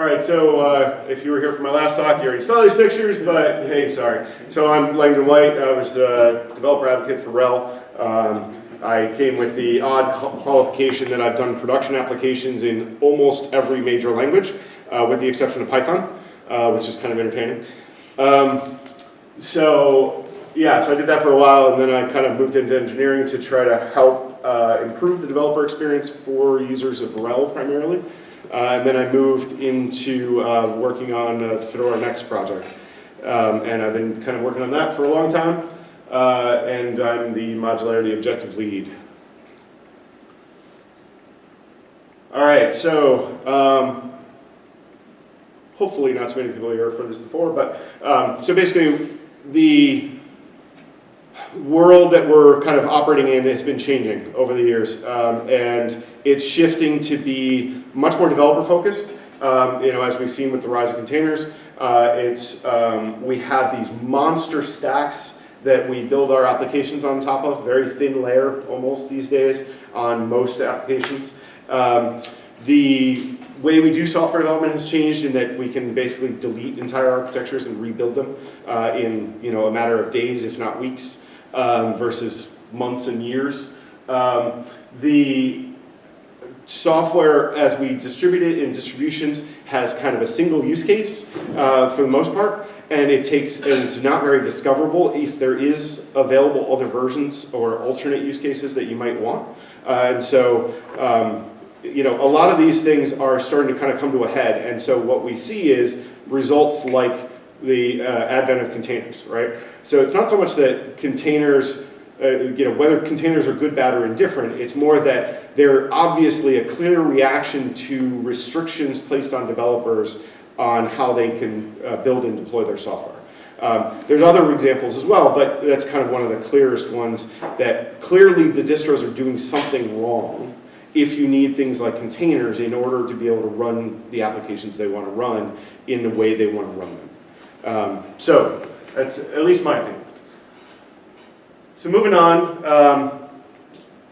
All right, so uh, if you were here for my last talk, you already saw these pictures, but hey, sorry. So I'm Langdon White. I was a developer advocate for RHEL. Um, I came with the odd qualification that I've done production applications in almost every major language, uh, with the exception of Python, uh, which is kind of entertaining. Um, so yeah, so I did that for a while, and then I kind of moved into engineering to try to help uh, improve the developer experience for users of RHEL primarily. Uh, and then I moved into uh, working on the Fedora Next project. Um, and I've been kind of working on that for a long time. Uh, and I'm the modularity objective lead. All right, so um, hopefully not too many people here for this before, but um, so basically the world that we're kind of operating in has been changing over the years, um, and it's shifting to be much more developer focused. Um, you know, as we've seen with the rise of containers, uh, it's um, we have these monster stacks that we build our applications on top of, very thin layer almost these days on most applications. Um, the way we do software development has changed in that we can basically delete entire architectures and rebuild them uh, in you know a matter of days, if not weeks um, versus months and years. Um, the software, as we distribute it in distributions, has kind of a single use case uh, for the most part, and it takes, and it's not very discoverable if there is available other versions or alternate use cases that you might want. Uh, and so, um, you know, a lot of these things are starting to kind of come to a head, and so what we see is results like the uh, advent of containers, right? So it's not so much that containers, uh, you know, whether containers are good, bad, or indifferent, it's more that they're obviously a clear reaction to restrictions placed on developers on how they can uh, build and deploy their software. Um, there's other examples as well, but that's kind of one of the clearest ones that clearly the distros are doing something wrong if you need things like containers in order to be able to run the applications they want to run in the way they want to run them. Um, so that's at least my opinion. So moving on, um,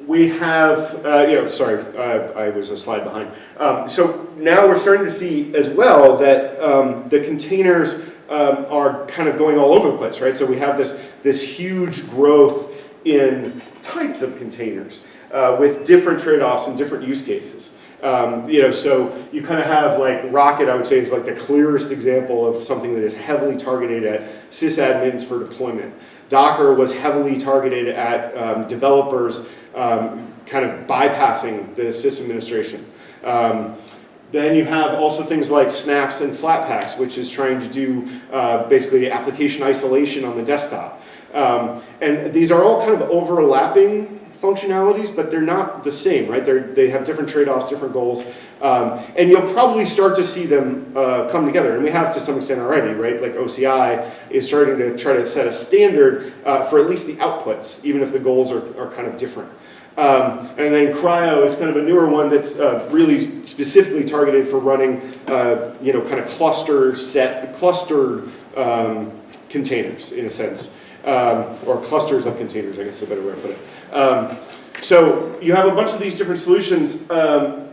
we have, uh, you know, sorry, uh, I was a slide behind. Um, so now we're starting to see as well that um, the containers um, are kind of going all over the place, right? So we have this, this huge growth in types of containers uh, with different trade-offs and different use cases. Um, you know, so you kind of have like Rocket, I would say, is like the clearest example of something that is heavily targeted at sysadmins for deployment. Docker was heavily targeted at um, developers um, kind of bypassing the system administration. Um, then you have also things like Snaps and Flatpaks, which is trying to do uh, basically application isolation on the desktop. Um, and these are all kind of overlapping functionalities, but they're not the same, right? They're, they have different trade-offs, different goals, um, and you'll probably start to see them uh, come together, and we have to some extent already, right? Like OCI is starting to try to set a standard uh, for at least the outputs, even if the goals are, are kind of different. Um, and then CRI-O is kind of a newer one that's uh, really specifically targeted for running, uh, you know, kind of cluster set, clustered um, containers in a sense, um, or clusters of containers, I guess is a better way to put it. Um, so you have a bunch of these different solutions um,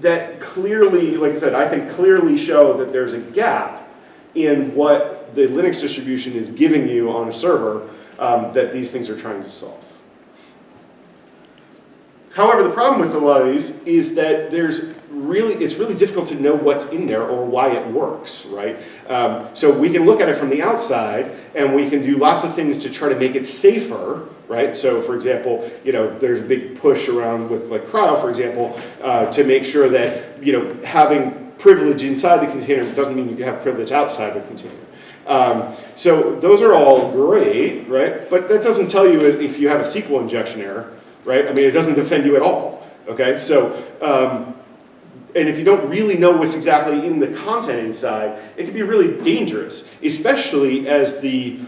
that clearly, like I said, I think clearly show that there's a gap in what the Linux distribution is giving you on a server um, that these things are trying to solve. However, the problem with a lot of these is that there's really, it's really difficult to know what's in there or why it works, right? Um, so we can look at it from the outside and we can do lots of things to try to make it safer, right? So for example, you know, there's a big push around with like CRI-O, for example, uh, to make sure that, you know, having privilege inside the container doesn't mean you have privilege outside the container. Um, so those are all great, right? But that doesn't tell you if you have a SQL injection error, right? I mean, it doesn't defend you at all, okay? So, um, and if you don't really know what's exactly in the content inside, it can be really dangerous, especially as the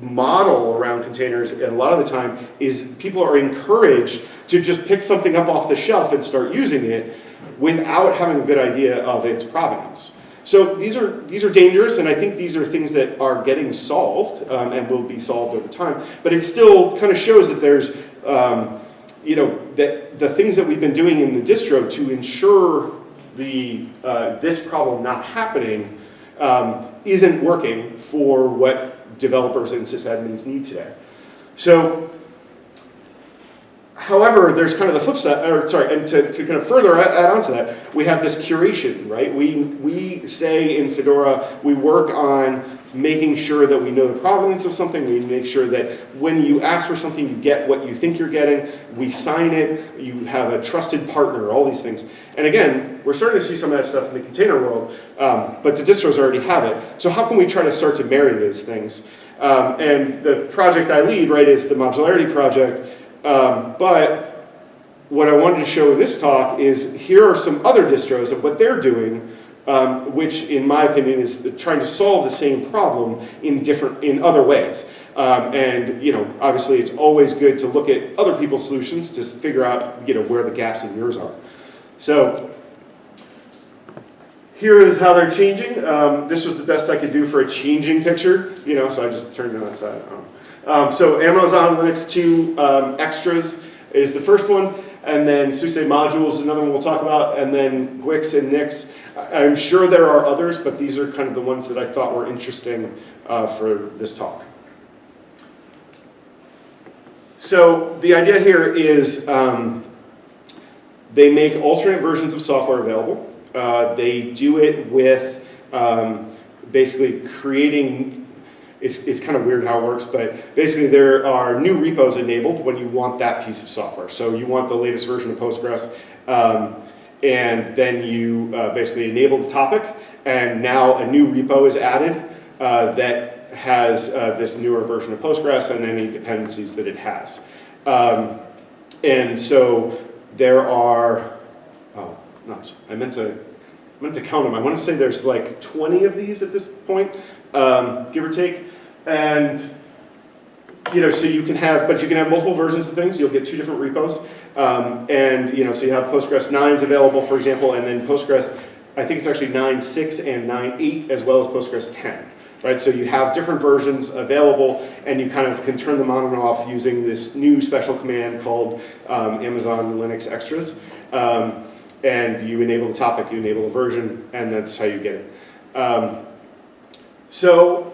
model around containers a lot of the time is people are encouraged to just pick something up off the shelf and start using it without having a good idea of its provenance. So these are, these are dangerous, and I think these are things that are getting solved um, and will be solved over time. But it still kind of shows that there's, um, you know, that the things that we've been doing in the distro to ensure the, uh, this problem not happening um, isn't working for what developers and sysadmins need today. So, however, there's kind of the flip side, or sorry, and to, to kind of further add on to that, we have this curation, right? We, we say in Fedora, we work on making sure that we know the provenance of something, we make sure that when you ask for something, you get what you think you're getting, we sign it, you have a trusted partner, all these things. And again, we're starting to see some of that stuff in the container world, um, but the distros already have it. So how can we try to start to marry those things? Um, and the project I lead, right, is the modularity project, um, but what I wanted to show in this talk is here are some other distros of what they're doing um, which in my opinion is trying to solve the same problem in different, in other ways. Um, and you know, obviously it's always good to look at other people's solutions to figure out you know, where the gaps in yours are. So here is how they're changing. Um, this was the best I could do for a changing picture, you know, so I just turned it on its side. Um, so Amazon Linux 2 um, Extras is the first one, and then SUSE modules is another one we'll talk about, and then Guix and Nix. I'm sure there are others, but these are kind of the ones that I thought were interesting uh, for this talk. So the idea here is um, they make alternate versions of software available. Uh, they do it with um, basically creating, it's, it's kind of weird how it works, but basically there are new repos enabled when you want that piece of software. So you want the latest version of Postgres. Um, and then you uh, basically enable the topic, and now a new repo is added uh, that has uh, this newer version of Postgres and any dependencies that it has. Um, and so there are, oh, nuts, I meant to, I meant to count them. I want to say there's like 20 of these at this point, um, give or take. And you know, so you can have, but you can have multiple versions of things. You'll get two different repos. Um, and, you know, so you have Postgres 9s available, for example, and then Postgres, I think it's actually 9.6 and 9.8 as well as Postgres 10. Right, so you have different versions available and you kind of can turn them on and off using this new special command called um, Amazon Linux Extras. Um, and you enable the topic, you enable the version, and that's how you get it. Um, so,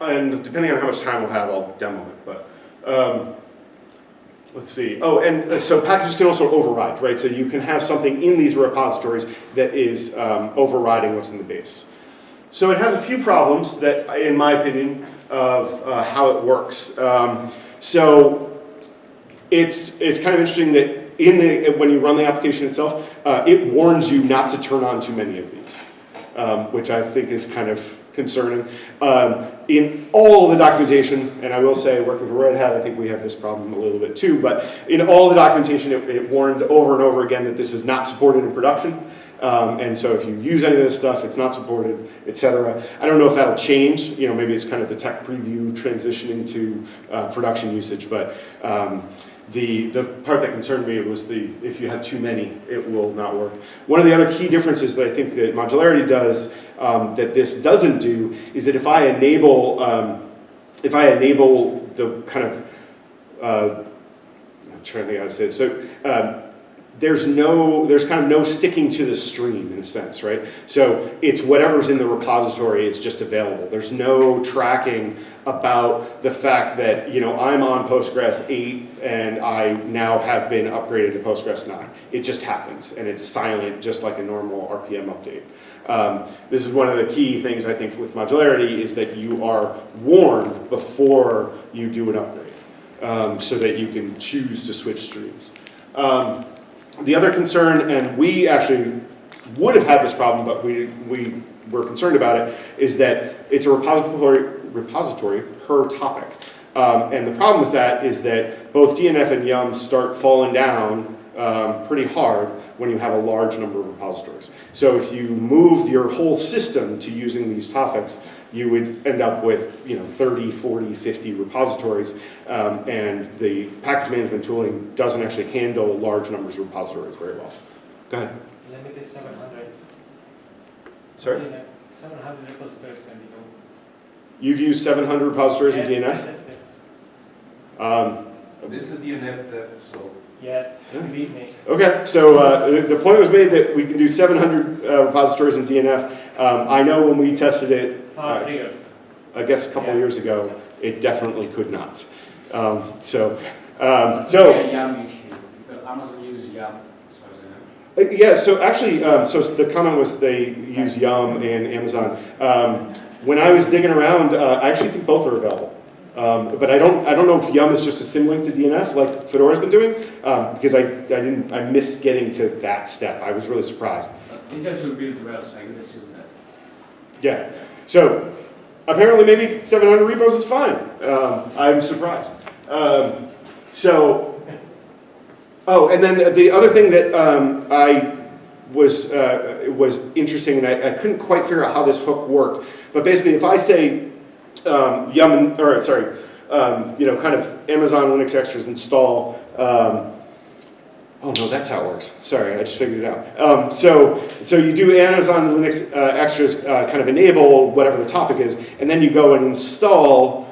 and depending on how much time we'll have, I'll demo it. But um, let's see. Oh, and uh, so packages can also override, right? So you can have something in these repositories that is um, overriding what's in the base. So it has a few problems that, in my opinion, of uh, how it works. Um, so it's it's kind of interesting that in the when you run the application itself, uh, it warns you not to turn on too many of these, um, which I think is kind of concerning. Um, in all the documentation, and I will say working for Red Hat, I think we have this problem a little bit too, but in all the documentation it, it warned over and over again that this is not supported in production. Um, and so if you use any of this stuff, it's not supported, etc. I don't know if that'll change. You know, maybe it's kind of the tech preview transitioning to uh, production usage, but um, the, the part that concerned me was the, if you have too many, it will not work. One of the other key differences that I think that modularity does um, that this doesn't do is that if I enable, um, if I enable the kind of, uh, I'm trying to think how to say this, so um, there's no, there's kind of no sticking to the stream in a sense, right? So it's whatever's in the repository is just available. There's no tracking about the fact that, you know, I'm on Postgres 8 and I now have been upgraded to Postgres 9. It just happens and it's silent just like a normal RPM update. Um, this is one of the key things I think with modularity is that you are warned before you do an upgrade um, so that you can choose to switch streams. Um, the other concern, and we actually would have had this problem, but we, we were concerned about it, is that it's a repository, repository per topic. Um, and the problem with that is that both DNF and Yum start falling down um, pretty hard when you have a large number of repositories. So if you move your whole system to using these topics, you would end up with you know 30, 40, 50 repositories, um, and the package management tooling doesn't actually handle large numbers of repositories very well. Go ahead. Limit is 700. Sorry? 700 repositories can be open. You've used 700 repositories in DNF? yes, yes. Um, It's a DNF dev, so Yes, believe me. Okay, so uh, the the point was made that we can do 700 uh, repositories in DNF. Um, I know when we tested it, Five triggers. I guess a couple Yeah. years ago, it definitely could not. Um, So, um, so, Yeah, Yum issue, Amazon uses Yum, as far as I know. uh, yeah, so actually, um, so the comment was they use Yum and Amazon. Um, When I was digging around, uh, I actually think both are available. Um, But I don't, I don't know if Yum is just a symlink to DNF like Fedora's been doing, um, because I, I didn't, I missed getting to that step. I was really surprised. They just build well, so I would assume that. Yeah, so apparently maybe 700 repos is fine. Um, I'm surprised. Um, so, oh, and then the other thing that um, I was uh, was interesting, and I, I couldn't quite figure out how this hook worked. But basically, if I say um, yum, or sorry, um, you know, kind of Amazon Linux extras install. Oh no, that's how it works. Sorry, I just figured it out. Um, so, so you do Amazon Linux uh, extras, uh, kind of enable whatever the topic is, and then you go and install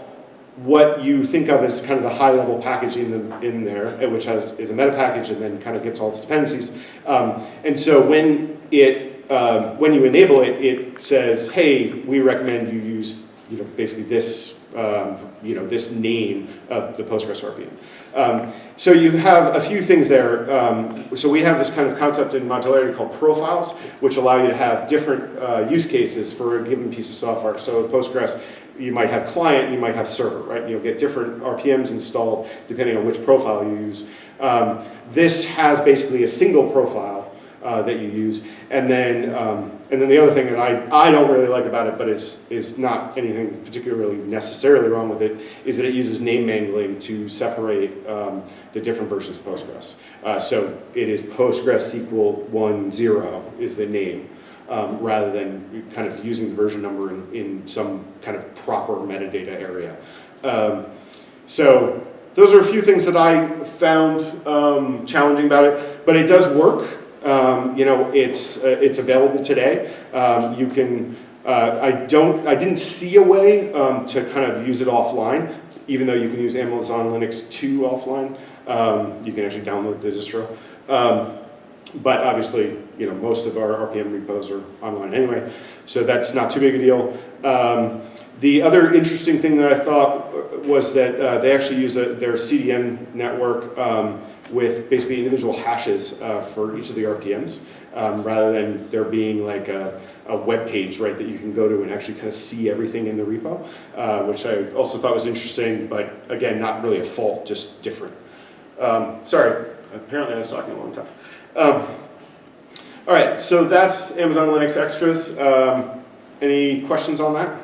what you think of as kind of the high-level package in, the, in there, uh, which has is a meta package, and then kind of gets all its dependencies. Um, and so when it um, when you enable it, it says, "Hey, we recommend you use you know basically this um, you know this name of the Postgres RPM." Um, so you have a few things there. Um, so we have this kind of concept in modularity called profiles, which allow you to have different uh, use cases for a given piece of software. So Postgres, you might have client, you might have server, right? You'll get different RPMs installed depending on which profile you use. Um, this has basically a single profile uh, that you use, and then um, and then the other thing that I, I don't really like about it, but is is not anything particularly necessarily wrong with it, is that it uses name mangling to separate um, the different versions of Postgres. Uh, so it is Postgres SQL 1.0 is the name, um, rather than kind of using the version number in, in some kind of proper metadata area. Um, so those are a few things that I found um, challenging about it, but it does work. Um, you know, it's uh, it's available today. Um, you can. Uh, I don't. I didn't see a way um, to kind of use it offline, even though you can use Amazon Linux 2 offline. Um, you can actually download the distro. Um, but obviously, you know, most of our RPM repos are online anyway, so that's not too big a deal. Um, the other interesting thing that I thought was that uh, they actually use a, their CDN network with basically individual hashes uh, for each of the RPMs, um, rather than there being like a, a web page, right, that you can go to and actually kind of see everything in the repo, uh, which I also thought was interesting, but again, not really a fault, just different. Um, sorry, apparently I was talking a long time. Um, all right, so that's Amazon Linux Extras. Um, any questions on that?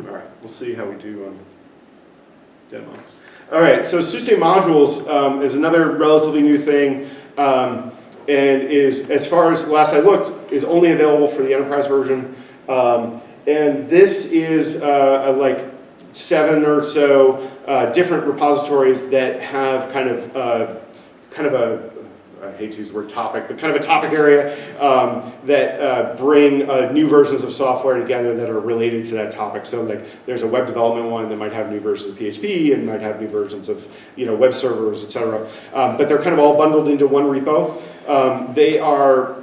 All right, we'll see how we do on demos. All right, so SUSE modules um, is another relatively new thing, um, and is, as far as last I looked, is only available for the enterprise version. Um, and this is uh, like seven or so uh, different repositories that have kind of uh, kind of a I hate to use the word topic, but kind of a topic area um, that uh, bring uh, new versions of software together that are related to that topic. So like there's a web development one that might have new versions of PHP and might have new versions of you know web servers, etc. Um, but they're kind of all bundled into one repo. Um, they are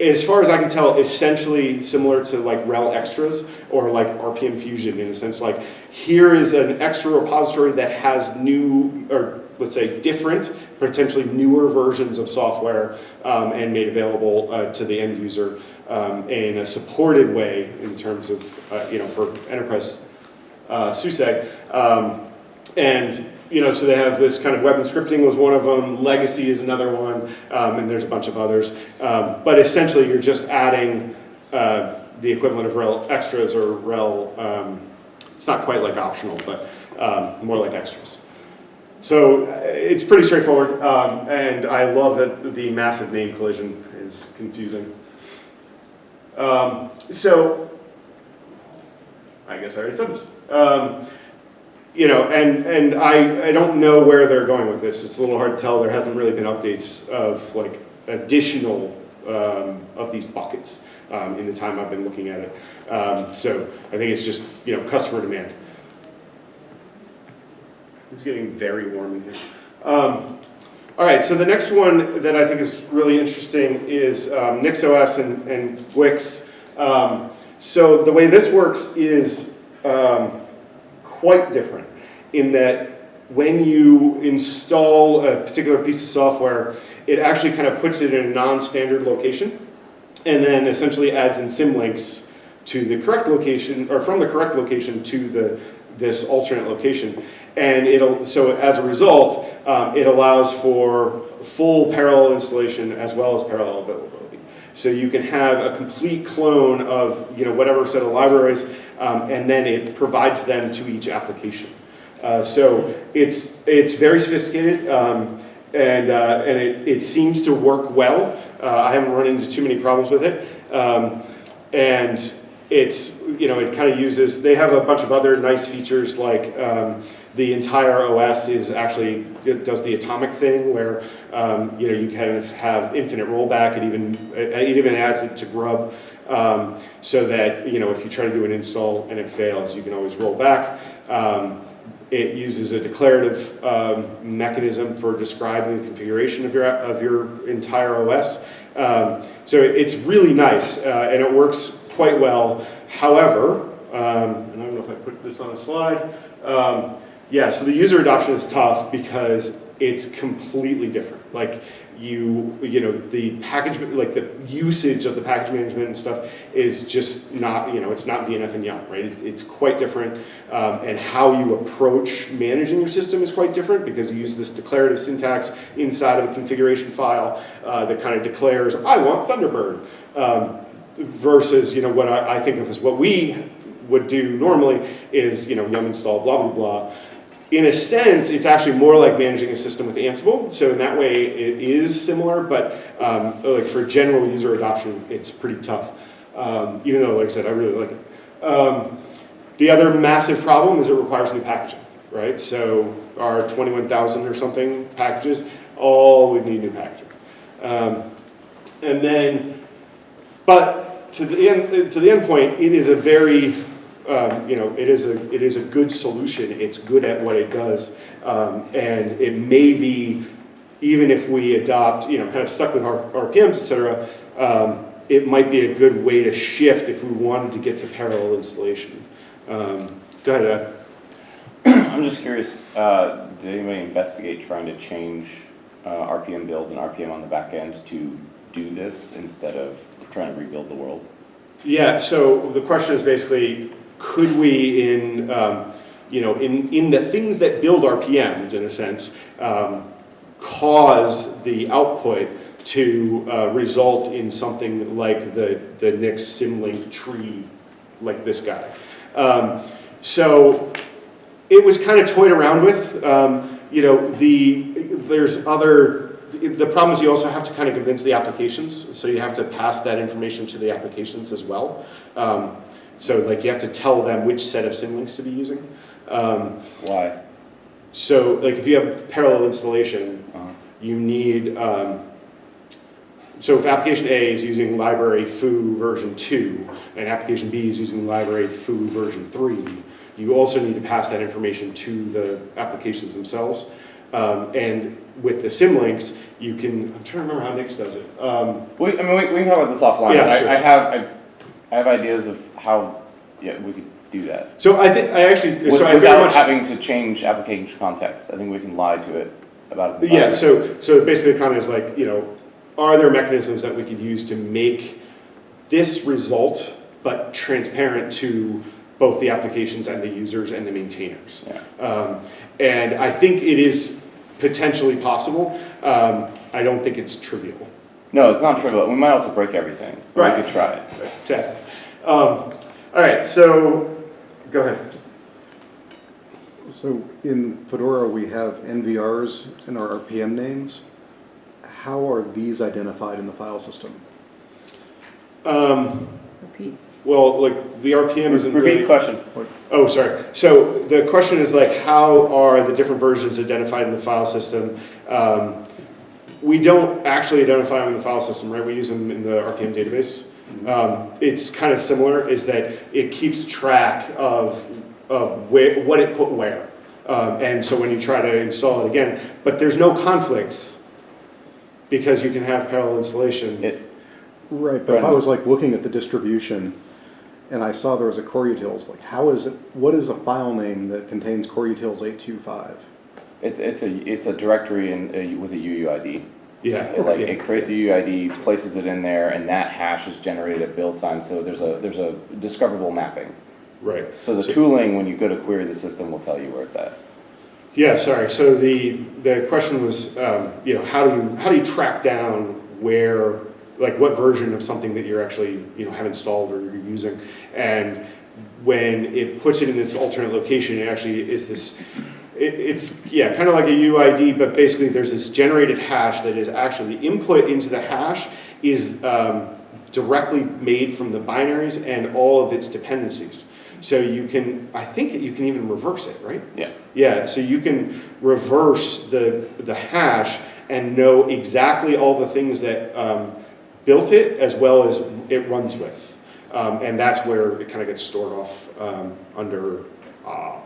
as far as I can tell, essentially similar to like RHEL extras or like RPM Fusion in a sense. Like here is an extra repository that has new, or let's say different, potentially newer versions of software um, and made available uh, to the end user um, in a supported way in terms of, uh, you know, for enterprise uh, SUSE. Um, and you know, so they have this kind of web and scripting was one of them, legacy is another one, um, and there's a bunch of others. Um, but essentially, you're just adding uh, the equivalent of RHEL extras or RHEL, um, it's not quite like optional, but more like extras. So uh, it's pretty straightforward, um, and I love that the massive name collision is confusing. Um, so, I guess I already said this. Um, you know, and, and I, I don't know where they're going with this. It's a little hard to tell. There hasn't really been updates of like additional um, of these buckets um, in the time I've been looking at it. Um, so I think it's just, you know, customer demand. It's getting very warm in here. Um, All right, so the next one that I think is really interesting is um, NixOS and, and Guix. Um, so the way this works is um, quite different in that when you install a particular piece of software, it actually kind of puts it in a non-standard location and then essentially adds in symlinks to the correct location or from the correct location to the this alternate location. And it'll so as a result, um, it allows for full parallel installation as well as parallel availability. So you can have a complete clone of you know whatever set of libraries, um, and then it provides them to each application. Uh, so it's it's very sophisticated, um, and uh, and it, it seems to work well. Uh, I haven't run into too many problems with it, um, and it's you know it kind of uses. They have a bunch of other nice features like. Um, the entire OS is actually, it does the atomic thing where, um, you know, you kind of have infinite rollback. It even, it even adds it to Grub um, so that, you know, if you try to do an install and it fails, you can always roll back. Um, it uses a declarative um, mechanism for describing the configuration of your, of your entire OS. Um, so it's really nice uh, and it works quite well. However, um, and I don't know if I put this on a slide, um, yeah, so the user adoption is tough because it's completely different. Like you, you know, the package, like the usage of the package management and stuff is just not, you know, it's not DNF and Yum, right? It's, it's quite different. Um, and how you approach managing your system is quite different because you use this declarative syntax inside of a configuration file uh, that kind of declares, I want Thunderbird. Um, versus, you know, what I, I think of as what we would do normally is, you know, yum install blah, blah, blah in a sense, it's actually more like managing a system with Ansible. So in that way, it is similar, but um, like for general user adoption, it's pretty tough. Um, even though, like I said, I really like it. Um, the other massive problem is it requires new packaging, right? So our 21,000 or something packages, all would need new packaging. Um, and then, but to the end, to the end point, it is a very um, you know, it is a it is a good solution. It's good at what it does, um, and it may be even if we adopt, you know, kind of stuck with our RPMs, et cetera. Um, it might be a good way to shift if we wanted to get to parallel installation. Um, go ahead. I'm just curious, uh, did anybody investigate trying to change uh, RPM build and RPM on the back end to do this instead of trying to rebuild the world? Yeah. So the question is basically, could we in um, you know in in the things that build RPMs in a sense um, cause the output to uh, result in something like the the Nix Symlink tree like this guy. Um, so it was kind of toyed around with. Um, you know the there's other the problem is you also have to kind of convince the applications, so you have to pass that information to the applications as well. Um, so like you have to tell them which set of symlinks to be using. Um, Why? so like if you have parallel installation, Uh-huh. you need, um, so if application A is using library foo version 2 and application B is using library foo version 3, you also need to pass that information to the applications themselves. Um, and with the symlinks, you can, I'm trying to remember how Nix does it. Um, We, I mean, we, we can talk about this offline. Yeah, I, sure. I have, I, I have ideas of how, yeah, we could do that. so I think, I actually, With- so I Without having to change application context. I think we can lie to it about its Yeah, so, so basically the comment is like, you know, are there mechanisms that we could use to make this result, but transparent to both the applications and the users and the maintainers? Yeah. Um, and I think it is potentially possible. Um, I don't think it's trivial. No, it's not trivial. We might also break everything. Right. We could try it. Okay. Um, all right, so, go ahead. So in Fedora, we have NVRs in our RPM names. How are these identified in the file system? Um, Repeat. Well, like, the RPM isn't Repeat really. the question. Oh, sorry. So the question is like, how are the different versions identified in the file system? Um, we don't actually identify them in the file system, right? We use them in the RPM database. Um, it's kind of similar, is that it keeps track of, of where, what it put where. Um, and so when you try to install it again, but there's no conflicts because you can have parallel installation. It, Right, but if I was like looking at the distribution and I saw there was a core utils, like how is it, what is a file name that contains core utils eight two five? it's, it's a, it's a directory in, uh, with a UUID. Yeah. It, like, yeah. it creates a UUID, places it in there, and that hash is generated at build time, so there's a, there's a discoverable mapping. Right. So the So- tooling, when you go to query the system, will tell you where it's at. Yeah, sorry. So the, the question was, um, you know, how do you, how do you track down where, like what version of something that you're actually, you know, have installed or you're using? And when it puts it in this alternate location, it actually is this, it, it's, yeah, kind of like a UID, but basically there's this generated hash that is actually, the input into the hash is um, directly made from the binaries and all of its dependencies. So you can, I think you can even reverse it, right? Yeah. Yeah, so you can reverse the, the hash and know exactly all the things that um, built it as well as it runs with. Um, and that's where it kind of gets stored off um, under, uh,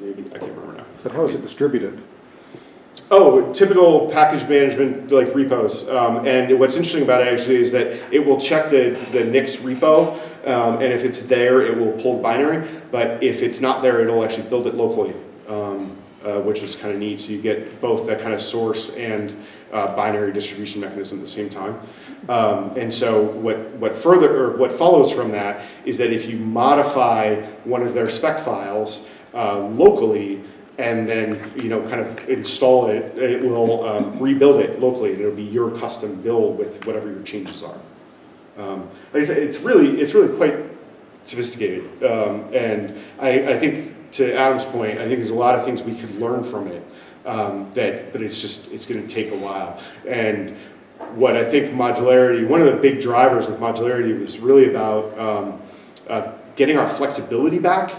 maybe, I can't remember now. But how is it distributed? Oh, typical package management like repos. Um, and what's interesting about it actually is that it will check the, the Nix repo, um, and if it's there, it will pull the binary. But if it's not there, it'll actually build it locally, um, uh, which is kind of neat. So you get both that kind of source and uh, binary distribution mechanism at the same time. Um, and so what, what further or what follows from that is that if you modify one of their spec files uh, locally, and then you know kind of install it, it will um, rebuild it locally, and it'll be your custom build with whatever your changes are. Um, like I said, it's really it's really quite sophisticated, um, and I, I think to Adam's point, I think there's a lot of things we could learn from it. Um, that, but it's just it's going to take a while, and what I think modularity, one of the big drivers of modularity was really about um, uh, getting our flexibility back.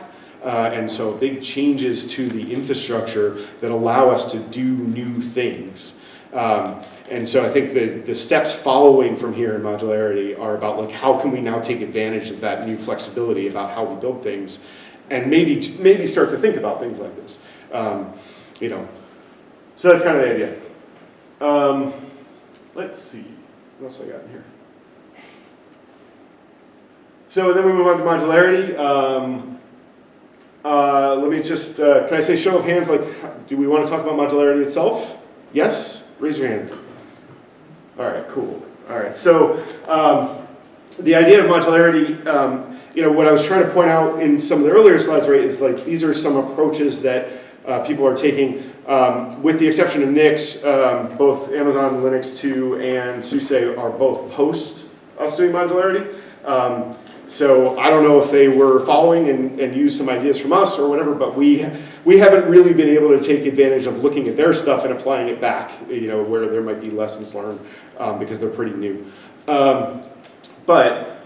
Uh, and so big changes to the infrastructure that allow us to do new things. Um, and so I think the, the steps following from here in modularity are about like how can we now take advantage of that new flexibility about how we build things and maybe, maybe start to think about things like this. Um, you know, so that's kind of the idea. Let's see, what else I got in here? So then we move on to modularity. Um, uh, let me just, uh, can I say show of hands, like, do we want to talk about modularity itself? Yes? Raise your hand. All right, cool. All right, so um, the idea of modularity, um, you know, what I was trying to point out in some of the earlier slides, right, is like these are some approaches that uh, people are taking, um, with the exception of Nix, um, both Amazon Linux 2 and SUSE are both post us doing modularity. Um, so I don't know if they were following and, and used some ideas from us or whatever, but we we haven't really been able to take advantage of looking at their stuff and applying it back, you know, where there might be lessons learned um, because they're pretty new. Um, but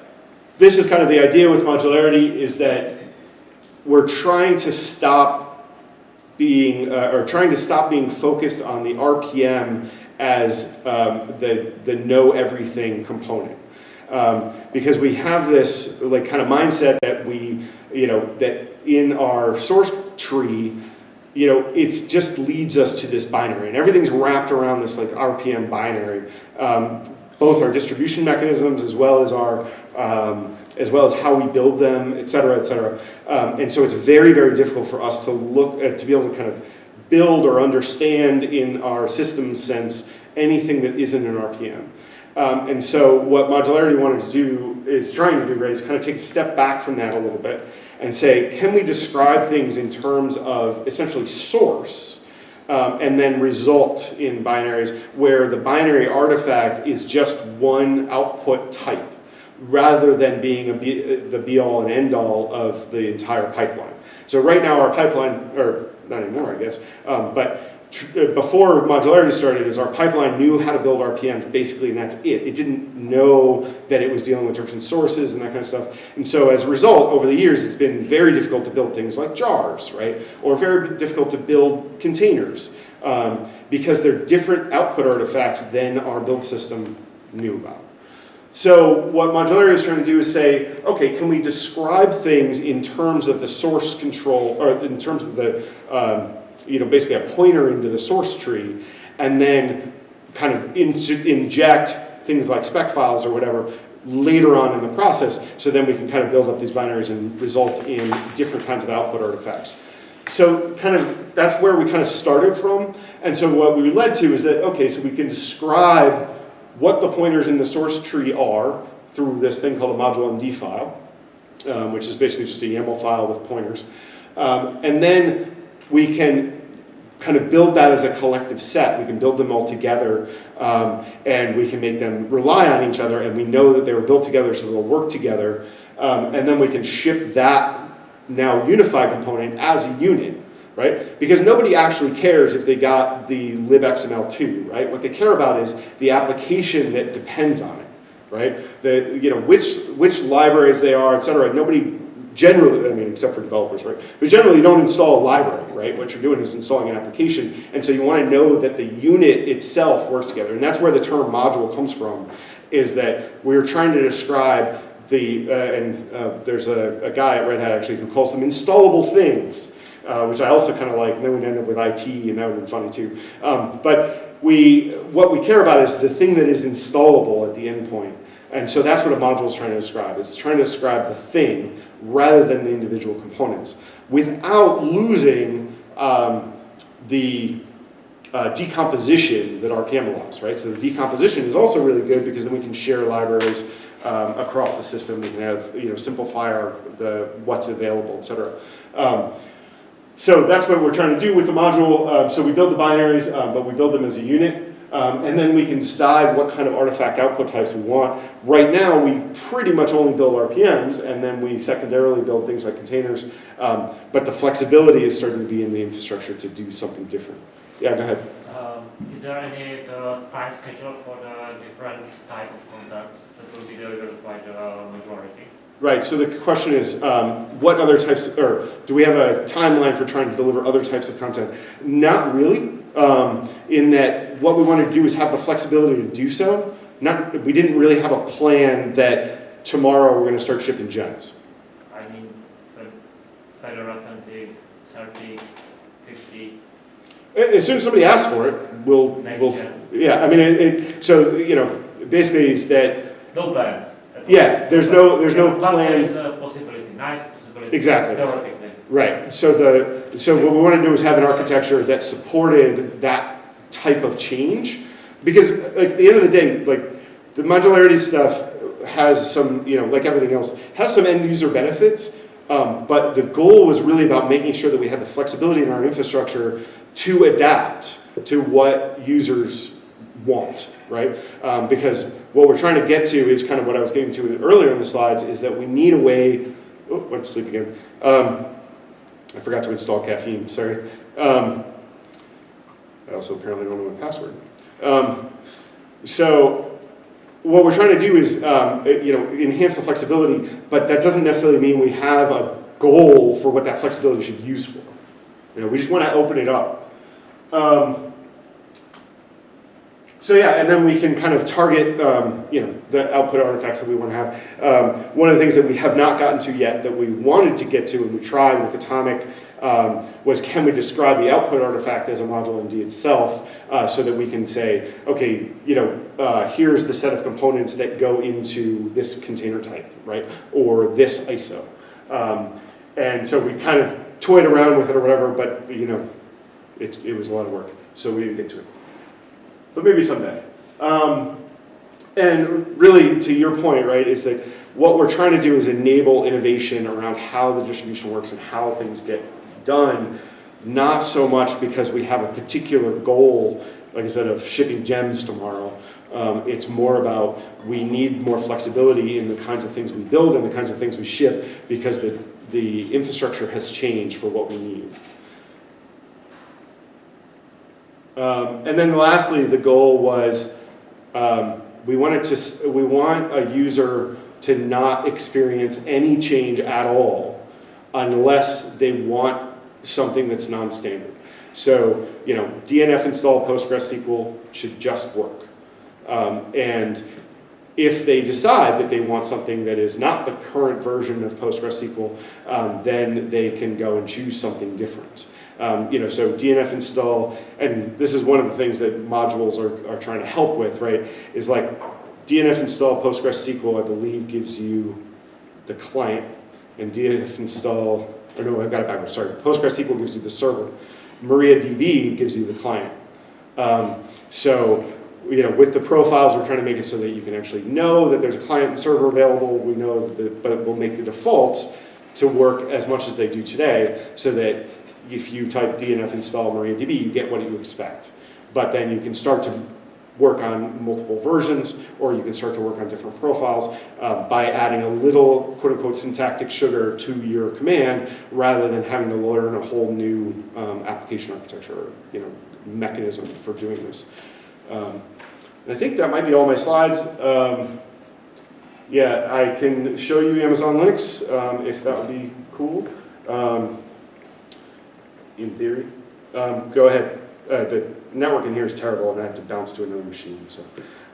this is kind of the idea with modularity is that we're trying to stop being, uh, or trying to stop being focused on the RPM as um, the, the know everything component. Um, because we have this like kind of mindset that we, you know, that in our source tree, you know, it just leads us to this binary, and everything's wrapped around this like RPM binary. Um, both our distribution mechanisms as well as our um, as well as how we build them, et cetera, et cetera. Um, and so it's very, very difficult for us to look at, to be able to kind of build or understand in our system sense anything that isn't an RPM. Um, and so what modularity wanted to do is trying to do, right, is kind of take a step back from that a little bit and say, can we describe things in terms of essentially source um, and then result in binaries where the binary artifact is just one output type rather than being be, the be all and end all of the entire pipeline. So right now our pipeline, or not anymore I guess, um, but uh, before modularity started is our pipeline knew how to build RPMs basically and that's it. It didn't know that it was dealing with different sources and that kind of stuff. And so as a result, over the years it's been very difficult to build things like jars, right? Or very difficult to build containers um, because they're different output artifacts than our build system knew about. So what modularity is trying to do is say, okay, can we describe things in terms of the source control, or in terms of the, um, you know, basically a pointer into the source tree, and then kind of in- inject things like spec files or whatever later on in the process, so then we can kind of build up these binaries and result in different kinds of output artifacts. So kind of, that's where we kind of started from, and so what we led to is that, okay, so we can describe what the pointers in the source tree are through this thing called a module MD file, um, which is basically just a YAML file with pointers. Um, and then we can kind of build that as a collective set. We can build them all together um, and we can make them rely on each other and we know that they were built together so they'll work together. Um, and then we can ship that now unified component as a unit, right? Because nobody actually cares if they got the libxml2, right? What they care about is the application that depends on it, right? The, you know, which, which libraries they are, et cetera. Nobody generally, I mean, except for developers, right? But generally, you don't install a library, right? What you're doing is installing an application, and so you want to know that the unit itself works together, and that's where the term module comes from, is that we're trying to describe the, uh, and uh, there's a, a guy at Red Hat actually who calls them installable things, uh, which I also kind of like, and then we'd end up with IT, and that would be funny too. Um, but we, what we care about is the thing that is installable at the endpoint. And so that's what a module is trying to describe. It's trying to describe the thing rather than the individual components without losing um, the uh, decomposition that RPM allows, right? So the decomposition is also really good because then we can share libraries um, across the system. We can have, you know, simplify our, the, what's available, et cetera. Um, so that's what we're trying to do with the module. Um, so we build the binaries, um, but we build them as a unit. Um, and then we can decide what kind of artifact output types we want. Right now, we pretty much only build RPMs, and then we secondarily build things like containers. Um, but the flexibility is starting to be in the infrastructure to do something different. Yeah, go ahead. Um, Is there any uh, time schedule for the different type of content that will be delivered by the majority? Right, so the question is, um, what other types, or do we have a timeline for trying to deliver other types of content? Not really, um, in that what we want to do is have the flexibility to do so. Not, we didn't really have a plan that tomorrow we're going to start shipping gems. I mean, the Fedora 20, 30, 50, As soon as somebody asks for it, we'll, next we'll, gen. yeah, I mean, it, it, so, you know, basically is that, No plans. Yeah, there's no, there's no But plan. is a possibility, nice possibility. Exactly. Theoretically. Right, so the, so what we want to do is have an architecture that supported that type of change. Because like, at the end of the day, like, the modularity stuff has some, you know, like everything else, has some end user benefits. Um, but the goal was really about making sure that we had the flexibility in our infrastructure to adapt to what users want, right? Um, because what we're trying to get to is kind of what I was getting to earlier in the slides, is that we need a way, oh, went to sleep again. Um, I forgot to install caffeine, sorry. Um, I also apparently don't know my password. Um, so what we're trying to do is, um, you know, enhance the flexibility, but that doesn't necessarily mean we have a goal for what that flexibility should be used for. You know, we just want to open it up. Um, so yeah, and then we can kind of target, um, you know, the output artifacts that we want to have. Um, one of the things that we have not gotten to yet that we wanted to get to and we tried with Atomic um, was can we describe the output artifact as a module MD itself uh, so that we can say, okay, you know, uh, here's the set of components that go into this container type, right? Or this ISO. Um, and so we kind of toyed around with it or whatever, but you know, it, it was a lot of work. So we didn't get to it but maybe someday. Um, and really, to your point, right, is that what we're trying to do is enable innovation around how the distribution works and how things get done, not so much because we have a particular goal, like I said, of shipping gems tomorrow. Um, it's more about we need more flexibility in the kinds of things we build and the kinds of things we ship because the, the infrastructure has changed for what we need. Um, and then lastly, the goal was um, we wanted to we want a user to not experience any change at all unless they want something that's non-standard. So you know, DNF install PostgreSQL should just work. Um, and if they decide that they want something that is not the current version of PostgreSQL, um, then they can go and choose something different. Um, you know, so DNF install, and this is one of the things that modules are, are trying to help with, right? Is like DNF install PostgreSQL, I believe, gives you the client, and DNF install, or no, I got it backwards, sorry. PostgreSQL gives you the server. MariaDB gives you the client. Um, so, you know, with the profiles, we're trying to make it so that you can actually know that there's a client server available. We know that, but we'll make the defaults to work as much as they do today, so that if you type DNF install MariaDB, you get what you expect. But then you can start to work on multiple versions, or you can start to work on different profiles uh, by adding a little quote-unquote syntactic sugar to your command, rather than having to learn a whole new um, application architecture, you know, mechanism for doing this. Um, I think that might be all my slides. Um, yeah, I can show you Amazon Linux um, if that would be cool. Um, in theory, um, go ahead. Uh, the network in here is terrible, and I have to bounce to another machine. So,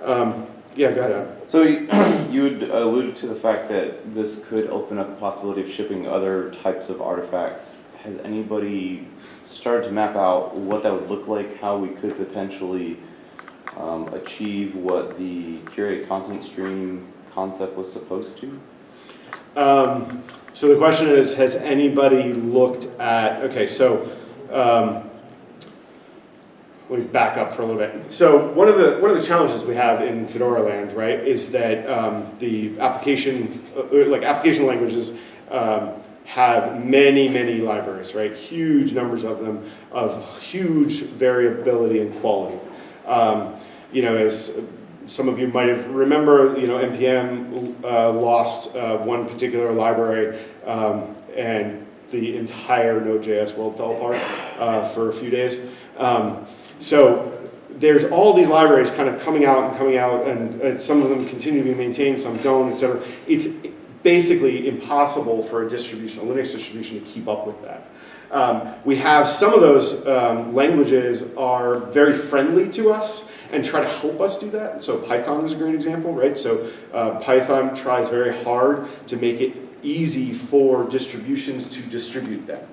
um, yeah, go ahead. So you you had alluded to the fact that this could open up the possibility of shipping other types of artifacts. Has anybody started to map out what that would look like, how we could potentially um, achieve what the curated content stream concept was supposed to? Um, so the question is, has anybody looked at, okay, so, um, let me back up for a little bit. So one of the, one of the challenges we have in Fedora land, right, is that um, the application, uh, like application languages um, have many, many libraries, right? Huge numbers of them, of huge variability and quality. Um, you know, as some of you might have remember, you know, NPM uh, lost uh, one particular library um, and the entire Node.js world fell apart uh, for a few days. Um, so there's all these libraries kind of coming out and coming out, and uh, some of them continue to be maintained, some don't, et cetera. It's basically impossible for a distribution, a Linux distribution, to keep up with that. Um, we have some of those um, languages are very friendly to us and try to help us do that. So Python is a great example, right? So uh, Python tries very hard to make it easy for distributions to distribute them.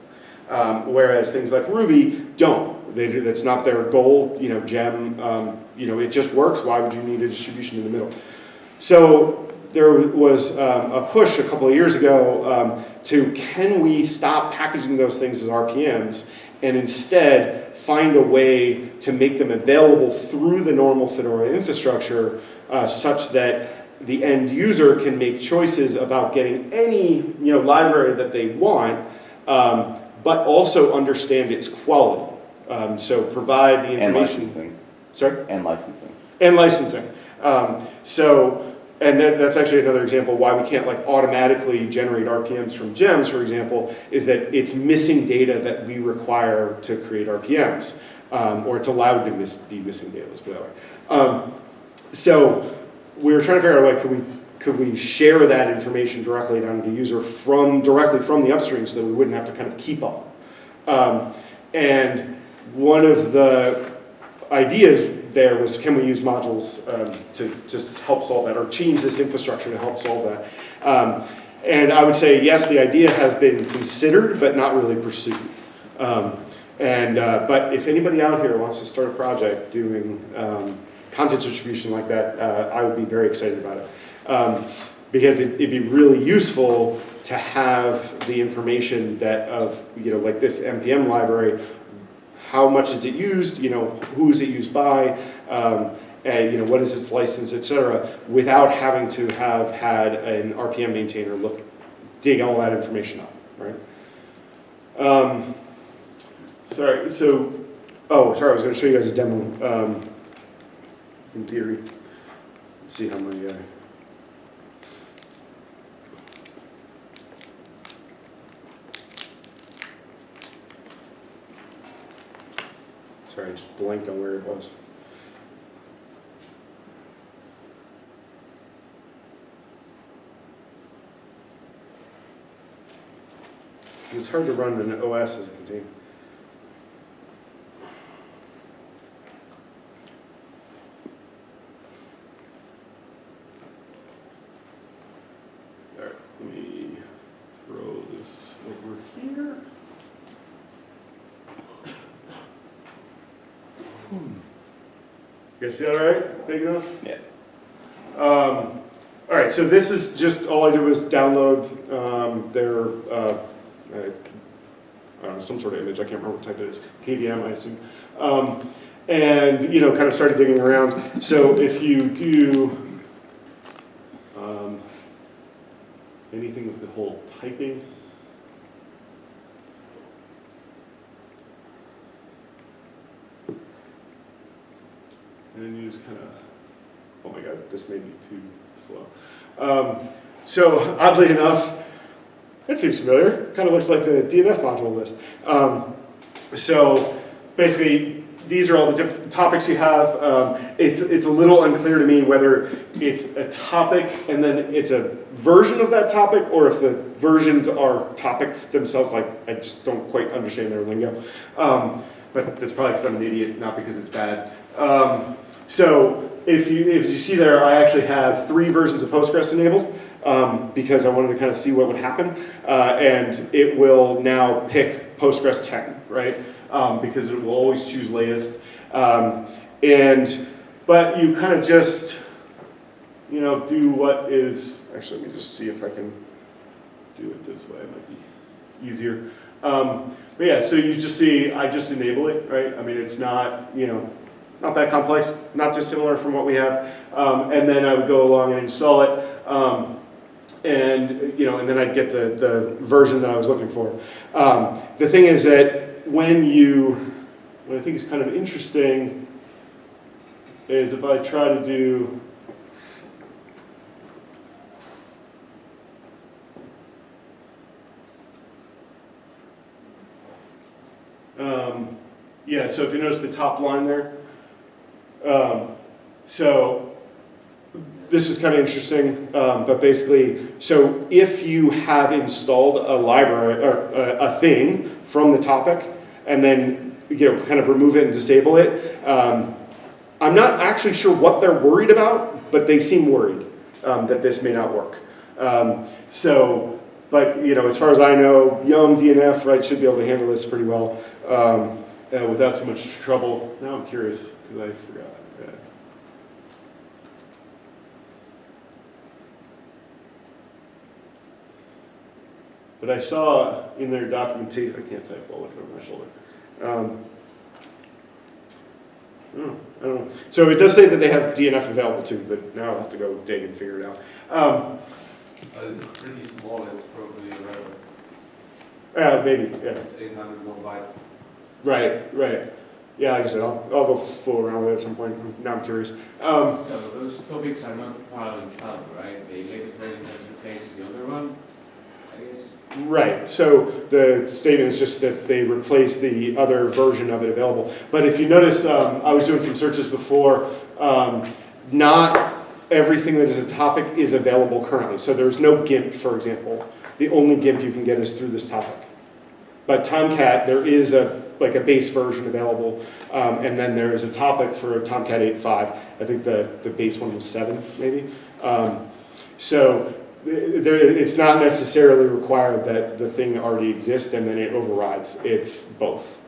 Um, whereas things like Ruby don't. They that's not their goal, you know, gem, um, you know, it just works. Why would you need a distribution in the middle? So there was um, a push a couple of years ago um, to can we stop packaging those things as RPMs and instead find a way to make them available through the normal Fedora infrastructure uh, such that the end user can make choices about getting any you know, library that they want, um, but also understand its quality. Um, so provide the information. And licensing. Sorry? And licensing. And licensing. Um, so, and that, that's actually another example why we can't like automatically generate RPMs from gems, for example, is that it's missing data that we require to create RPMs, um, or it's allowed to miss, be missing data, let's put that way. Um, so we were trying to figure out, like, could we, could we share that information directly down to the user from, directly from the upstream so that we wouldn't have to kind of keep up. Um, and one of the ideas there was can we use modules um, to, to help solve that or change this infrastructure to help solve that? Um, and I would say yes, the idea has been considered but not really pursued. Um, and, uh, but if anybody out here wants to start a project doing um, content distribution like that, uh, I would be very excited about it. Um, because it, it'd be really useful to have the information that of, you know, like this NPM library, how much is it used, you know, who is it used by, um, and you know, what is its license, et cetera, without having to have had an RPM maintainer look, dig all that information up, right? Um, sorry, so, oh, sorry, I was gonna show you guys a demo, um, in theory. Let's see how many, uh, Sorry, I just blanked on where it was. It's hard to run an OS as a container. Alright, let me throw this over here. See that all right? Big enough? Yeah. Um, all right, so this is just, all I did was download, um, their, uh, uh, I don't know, some sort of image, I can't remember what type it is, KVM, I assume. Um, and, you know, kind of started digging around. So if you do, um, anything with the whole typing, and then you just kind of, oh my god, this may be too slow. Um, so oddly enough, it seems familiar. Kind of looks like the DNF module list. Um, so basically, these are all the different topics you have. Um, it's, it's a little unclear to me whether it's a topic and then it's a version of that topic or if the versions are topics themselves. Like, I just don't quite understand their lingo. Um, but that's probably because I'm an idiot, not because it's bad. Um, so if you, if you see there, I actually have three versions of Postgres enabled um, because I wanted to kind of see what would happen. Uh, and it will now pick Postgres 10, right? Um, because it will always choose latest. Um, and, but you kind of just, you know, do what is, actually, let me just see if I can do it this way, it might be easier. Um, but yeah, so you just see, I just enable it, right? I mean, it's not, you know, not that complex, not dissimilar from what we have. Um, and then I would go along and install it. Um, and, you know, and then I'd get the, the version that I was looking for. Um, the thing is that when you, what I think is kind of interesting is if I try to do, um, yeah, so if you notice the top line there, um, so this is kind of interesting, um, but basically, so if you have installed a library or a, a thing from the topic and then you know kind of remove it and disable it, um, I'm not actually sure what they're worried about, but they seem worried um, that this may not work. Um, so, but you know, as far as I know, Yum DNF right should be able to handle this pretty well um, uh, without too much trouble. Now I'm curious because I forgot. Yeah. But I saw in their documentation, I can't type while looking over my shoulder. Um, oh, I don't know. So it does say that they have DNF available too, but now I'll have to go dig and figure it out. Um, Uh, it's pretty small, it's probably around, uh, maybe, yeah. it's eight hundred more bytes. Right, right. Yeah, like I said, I'll, I'll go fool around with it at some point. Now I'm curious. Um, So those topics are not part of the installer, right? The latest version just replaces the other one? Right, so the statement is just that they replace the other version of it available. But if you notice, um, I was doing some searches before, um, not everything that is a topic is available currently. So there's no GIMP, for example. The only GIMP you can get is through this topic. But Tomcat, there is a, like a base version available, um, and then there is a topic for Tomcat 8.5. I think the, the base one was seven, maybe. Um, so it's not necessarily required that the thing already exists and then it overrides. It's both.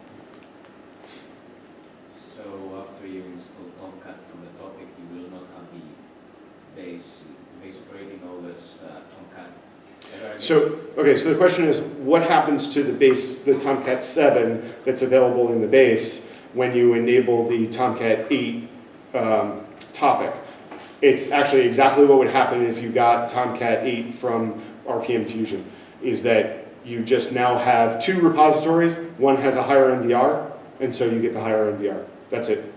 So after you install Tomcat from the topic, you will not have the base, base operating OS uh, Tomcat. So, okay, so the question is, what happens to the base, the Tomcat 7 that's available in the base when you enable the Tomcat 8 um, topic? It's actually exactly what would happen if you got Tomcat 8 from RPM Fusion, is that you just now have two repositories, one has a higher NVR, and so you get the higher NVR. That's it.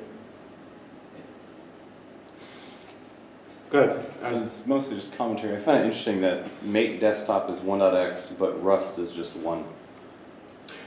Good. It's mostly just commentary. I find it interesting that Mate Desktop is 1.x, but Rust is just 1.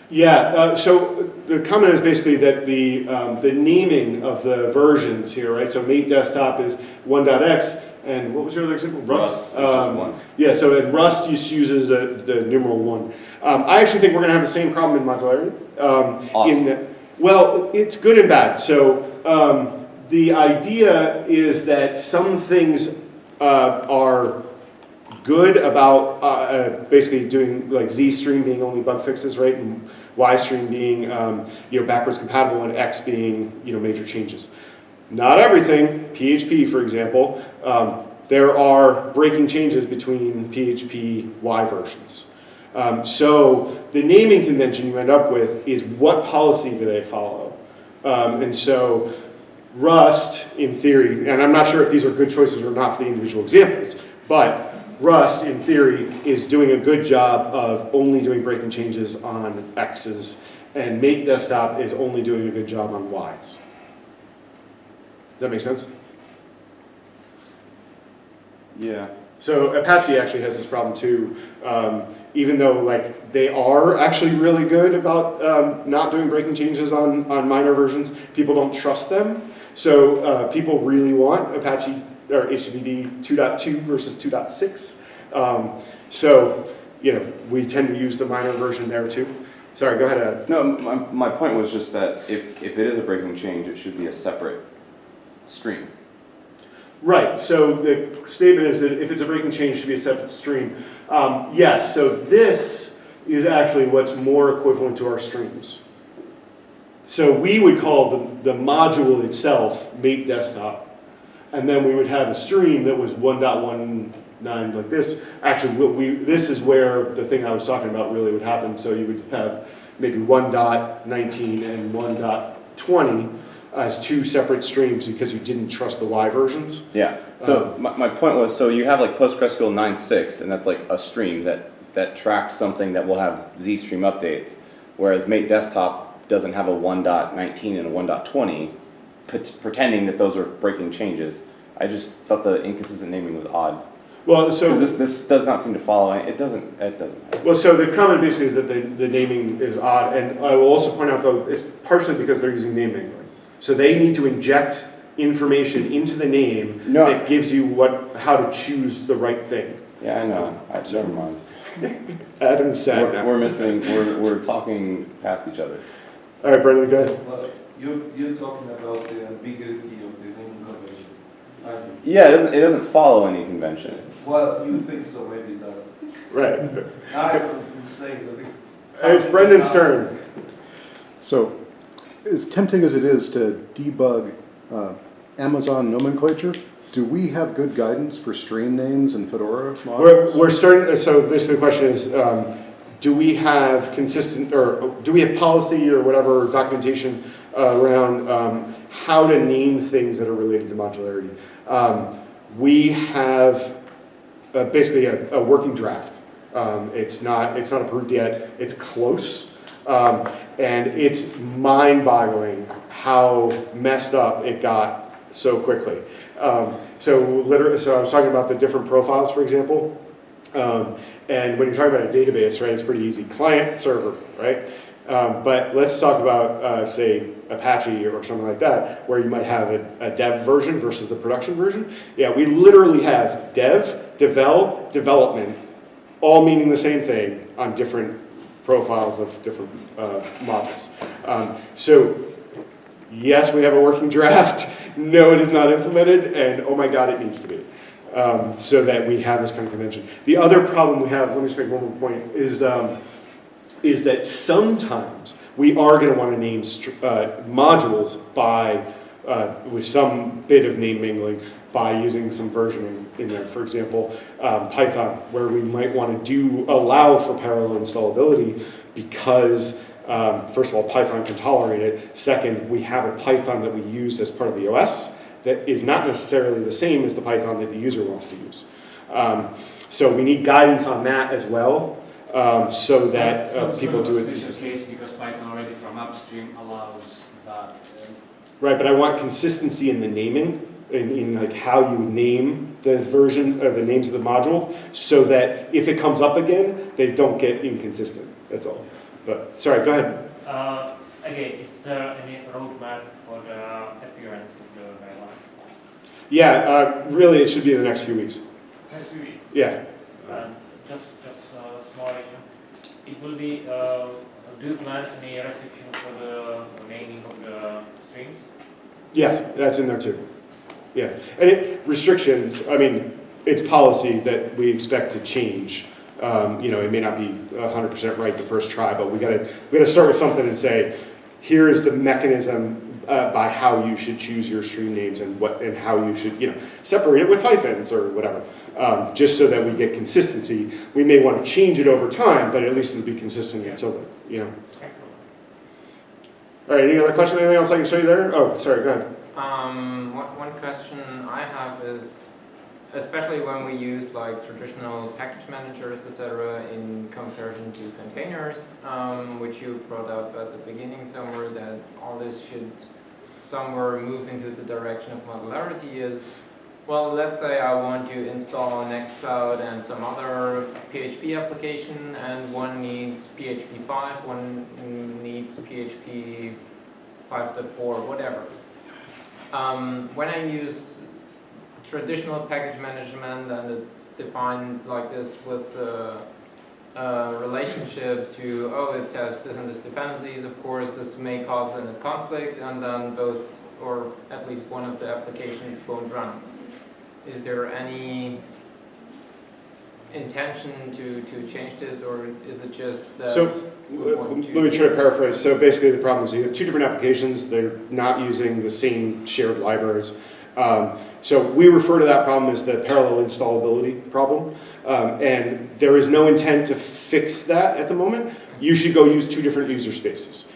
Yeah, uh, so the comment is basically that the, um, the naming of the versions here, right? So Mate Desktop is 1.x, and what was your other example? Rust, is Um, 1. Yeah, so in Rust uses uh, the numeral 1. Um, I actually think we're going to have the same problem in modularity. Um, Awesome. in that, well, it's good and bad. So um, the idea is that some things uh, are good about uh, uh, basically doing like Z stream being only bug fixes, right? And Y stream being um, you know backwards compatible and X being you know major changes. Not everything, PHP, for example, um, there are breaking changes between PHP Y versions. Um, so the naming convention you end up with is what policy do they follow? Um, and so Rust, in theory, and I'm not sure if these are good choices or not for the individual examples, but Rust, in theory, is doing a good job of only doing breaking changes on X's, and Mate Desktop is only doing a good job on Y's. Does that make sense? Yeah. So Apache actually has this problem too, um, even though like they are actually really good about um, not doing breaking changes on, on minor versions, people don't trust them. So uh, people really want Apache or HTTPD 2.2 versus 2.6. Um, so, you know, we tend to use the minor version there too. Sorry, go ahead, Ed. No, my, my point was just that if, if it is a breaking change, it should be a separate stream. Right, so the statement is that if it's a breaking change, it should be a separate stream. Um, yes, so this is actually what's more equivalent to our streams. So we would call the, the module itself mate desktop, and then we would have a stream that was 1.19 like this. Actually, we, this is where the thing I was talking about really would happen. So you would have maybe 1.19 and 1.20 as two separate streams because you didn't trust the Y versions. Yeah. So um, my, my point was, so you have like PostgreSQL 9.6, and that's like a stream that, that tracks something that will have Z stream updates, whereas Mate Desktop doesn't have a 1.19 and a 1.20, pret- pretending that those are breaking changes. I just thought the inconsistent naming was odd. Well, So so this, this does not seem to follow, it doesn't, it doesn't. Well, so the comment basically is that the, the naming is odd, and I will also point out though, it's partially because they're using name mangling. So they need to inject information into the name No. that gives you what, how to choose the right thing. Yeah, I know, I, never mind. Adam's sad We're, we're missing, we're, we're talking past each other. All right, Brendan, go ahead. Well, you, you're talking about the ambiguity of the naming convention, aren't you? Yeah, it doesn't, it doesn't follow any convention. Well, you think so, maybe it doesn't. Right. I'm saying that it. It's Brendan's turn. So, as tempting as it is to debug uh, Amazon nomenclature, do we have good guidance for stream names and Fedora We're, models? we're starting, so basically the question is, um, do we have consistent, or do we have policy or whatever documentation around um, how to name things that are related to modularity? Um, we have uh, basically a, a working draft. Um, it's not, it's not approved yet, it's close. Um, and it's mind-boggling how messed up it got so quickly. Um, so literally, so I was talking about the different profiles, for example. Um, and when you're talking about a database, right, it's pretty easy. Client, server, right? Um, but let's talk about, uh, say, Apache or something like that, where you might have a, a dev version versus the production version. Yeah, we literally have dev, devel, development, all meaning the same thing on different profiles of different uh, modules. Um, so yes, we have a working draft. No, it is not implemented, and oh my God, it needs to be. Um, so that we have this kind of convention. The other problem we have, let me just make one more point, is, um, is that sometimes we are going to want to name uh, modules by, uh, with some bit of name mangling by using some versioning in there. For example, um, Python, where we might want to do allow for parallel installability because um, first of all, Python can tolerate it. Second, we have a Python that we used as part of the OS that is not necessarily the same as the Python that the user wants to use. Um, so we need guidance on that as well, um, so that uh, people do it case because Python already from upstream allows that. um, Right, but I want consistency in the naming, in, in like how you name the version, or the names of the module, so that if it comes up again, they don't get inconsistent, that's all. But, sorry, go ahead. Uh, again, is there any roadmap for the appearance of the guidelines? Yeah, uh, really, it should be in the next few weeks. Next week. Yeah, And just, just a small issue. It will be, uh, do you plan any restriction for the naming of the streams? yes, that's in there too. Yeah, and it, restrictions, I mean, it's policy that we expect to change. Um, you know, it may not be hundred percent right the first try, but we gotta, we gotta start with something and say, here is the mechanism uh, by how you should choose your stream names and what, and how you should, you know, separate it with hyphens or whatever. Um, just so that we get consistency. We may want to change it over time, but at least it'll be consistent until, then, you know. All right, any other question, anything else I can show you there? Oh, sorry, go ahead. Um, one, question I have is, especially when we use like traditional package managers, etc., in comparison to containers, um, which you brought up at the beginning somewhere, that all this should somewhere move into the direction of modularity is, well, let's say I want to install Nextcloud and some other PHP application, and one needs PHP 5, one needs PHP 5.4, whatever. Um, when I use traditional package management and it's defined like this with the uh, relationship to, oh, it has this and this dependencies, of course, this may cause a conflict and then both, or at least one of the applications won't run. Is there any intention to, to change this or is it just that? So, uh, let me try to paraphrase. So basically, the problem is you have two different applications. They're not using the same shared libraries. Um, so we refer to that problem as the parallel installability problem. Um, and there is no intent to fix that at the moment. You should go use two different user spaces.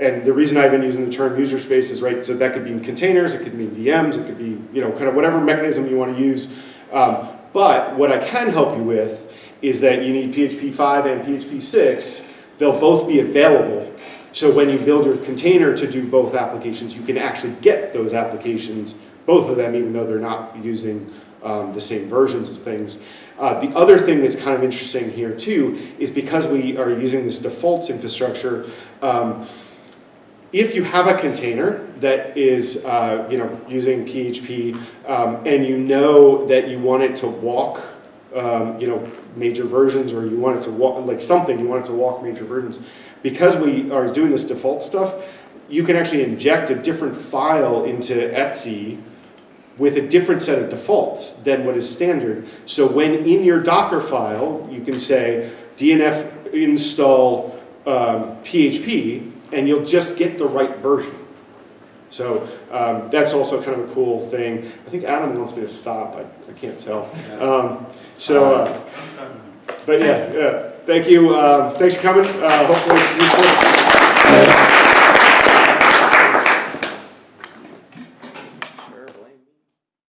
And the reason I've been using the term user space is right, so that could be in containers, it could mean VMs, it could be, you know, kind of whatever mechanism you want to use. Um, but what I can help you with is that you need PHP 5 and PHP 6. They'll both be available. So when you build your container to do both applications, you can actually get those applications, both of them, even though they're not using um, the same versions of things. Uh, the other thing that's kind of interesting here too is because we are using this defaults infrastructure, um, if you have a container that is, uh, you know, using PHP, um, and you know that you want it to walk, um, you know, major versions, or you want it to walk, like something, you want it to walk major versions, because we are doing this default stuff, you can actually inject a different file into etc with a different set of defaults than what is standard. So when in your Docker file, you can say DNF install um, PHP, and you'll just get the right version. So um, that's also kind of a cool thing. I think Adam wants me to stop. I, I can't tell. Um, so, uh, but yeah, yeah. Thank you. Um, thanks for coming. Uh, hopefully it's useful.